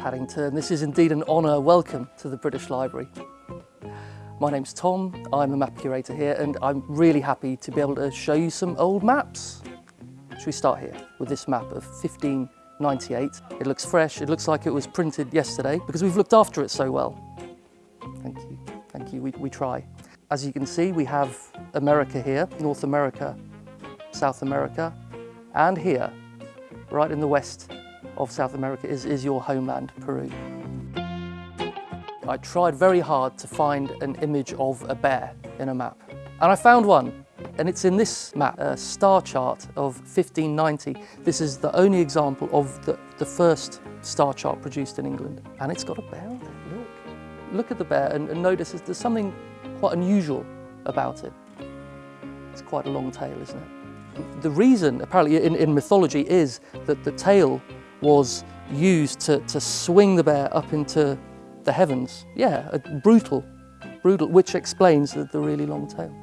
Paddington. This is indeed an honour. Welcome to the British Library. My name's Tom, I'm a map curator here and I'm really happy to be able to show you some old maps. Should we start here with this map of 1598. It looks fresh, it looks like it was printed yesterday because we've looked after it so well. Thank you, thank you, we, we try. As you can see, we have America here, North America, South America, and here, right in the west of South America is, is your homeland, Peru. I tried very hard to find an image of a bear in a map. And I found one, and it's in this map, a star chart of 1590. This is the only example of the, the first star chart produced in England. And it's got a bear on it, look. Look at the bear and, and notice there's something quite unusual about it. It's quite a long tail, isn't it? The reason, apparently in, in mythology, is that the tail was used to, to swing the bear up into the heavens. Yeah, brutal, brutal, which explains the, the really long tail.